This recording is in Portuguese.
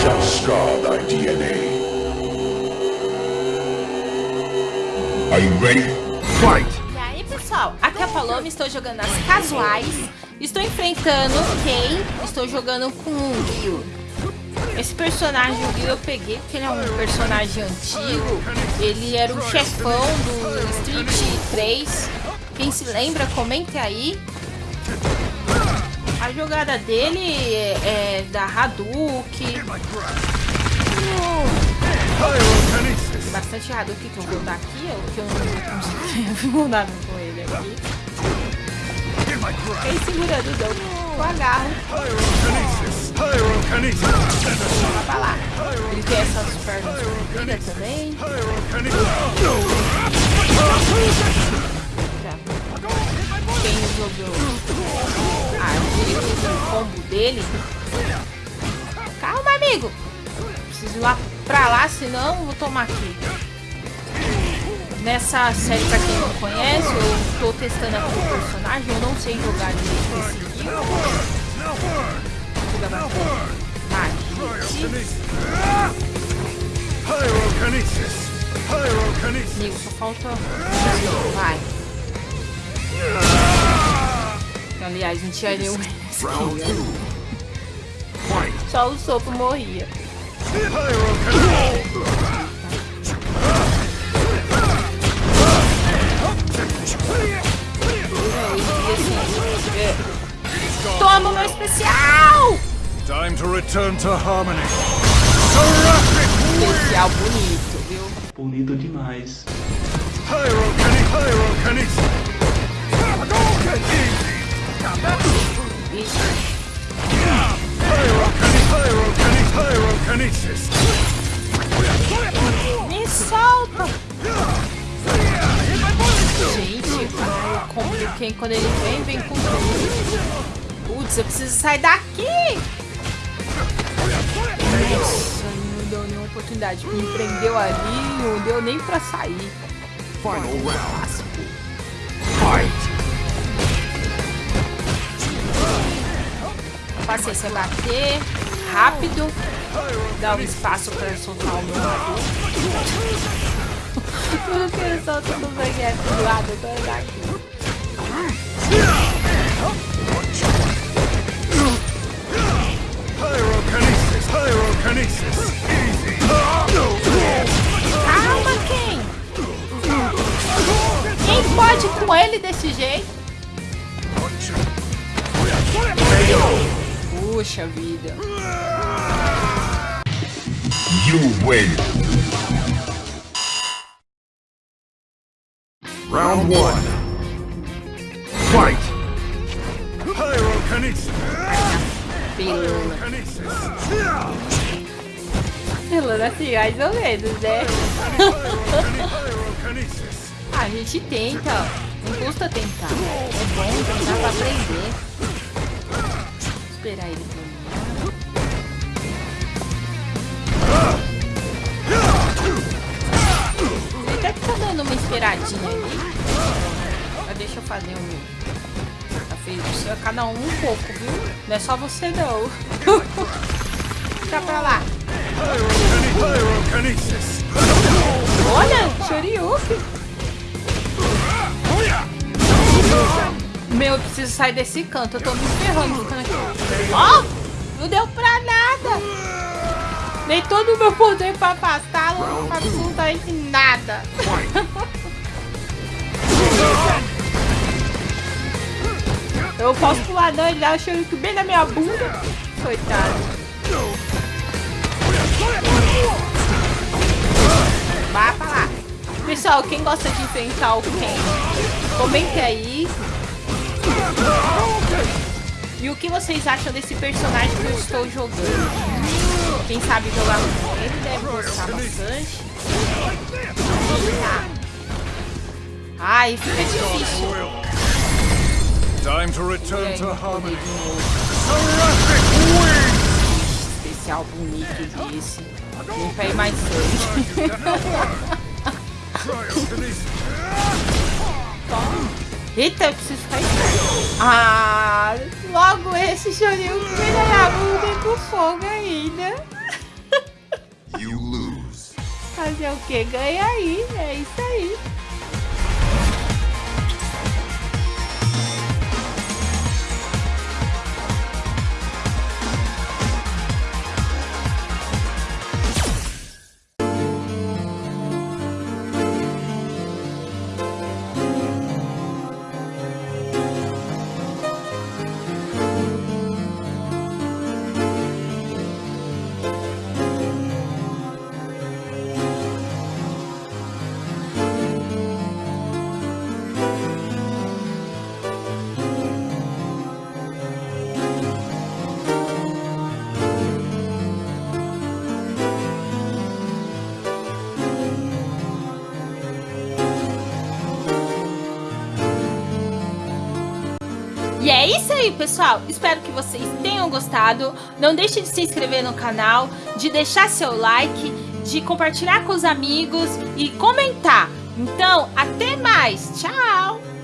shall scar thy DNA. Are you ready? Fight! E aí, pessoal? Aqui é a Paloma, estou jogando as casuais. Estou enfrentando quem? Estou jogando com o Gil. Esse personagem, o Gil, eu peguei porque ele é um personagem antigo. Ele era o chefão do Street 3. Quem se lembra, comente aí. A jogada dele é, é da Hadouken. Bastante Hadouken que eu vou dar aqui, é o que eu não consigo dar com ele aqui. Fiquei segurando não, eu agarro. Vai pra lá. Ele tem essas pernas compridas também. Quem jogou do combo dele. Calma, amigo. Preciso ir lá pra lá, senão vou tomar aqui. Nessa série, pra quem não conhece, eu tô testando aqui o personagem. Eu não sei jogar direito bastante. Amigo, só falta... Vai. Aliás, não tinha nenhum Só o sopro morria. Toma meu especial! Time to return to harmony. Especial bonito, viu? Bonito demais. Me quando ele vem, vem com tudo. Putz, eu preciso sair daqui! Nossa, não deu nenhuma oportunidade. Me prendeu ali, não deu nem pra sair. Final round. Fight! Paciência, bater rápido. Dá um espaço pra soltar o meu lado. Eu não quero soltar o baguete do lado, eu dar aqui. Pyrokinesis, pyrokinesis, easy. Calma, quem? Quem pode com ele desse jeito? Puxa vida. You win. Round one. Pyrokinesis. Pelona assim, mais ou menos, né? A gente tenta. Não custa tentar. É bom tentar pra aprender. Vou esperar ele terminar. Ele até tá dando uma esperadinha ali. Mas deixa eu fazer um. Tá feio você, cada um um pouco, viu? Não é só você não. Fica pra lá. Olha, Shoryuken. Meu, eu preciso sair desse canto. Eu tô me ferrando. Ó, não deu pra nada. Nem todo o meu poder pra afastá-lo absolutamente nada. Eu posso pular não, ele dá o bem na minha bunda. Coitado. Vá pra lá. Pessoal, quem gosta de enfrentar o Ken, comente aí. E o que vocês acham desse personagem que eu estou jogando? Quem sabe jogar com ele deve gostar bastante. Eita. Ai, fica difícil. Time to return to harmony. Seraphic wings. Especial bonito desse. Nem pra ir mais. Cryokinesis. Eita, eu preciso ficar esperto. Ah, logo esse na minha bunda e com fogo ainda. You lose. Fazer o que? Ganha aí, é isso aí. E é isso aí, pessoal. Espero que vocês tenham gostado. Não deixe de se inscrever no canal, de deixar seu like, de compartilhar com os amigos e comentar. Então, até mais. Tchau!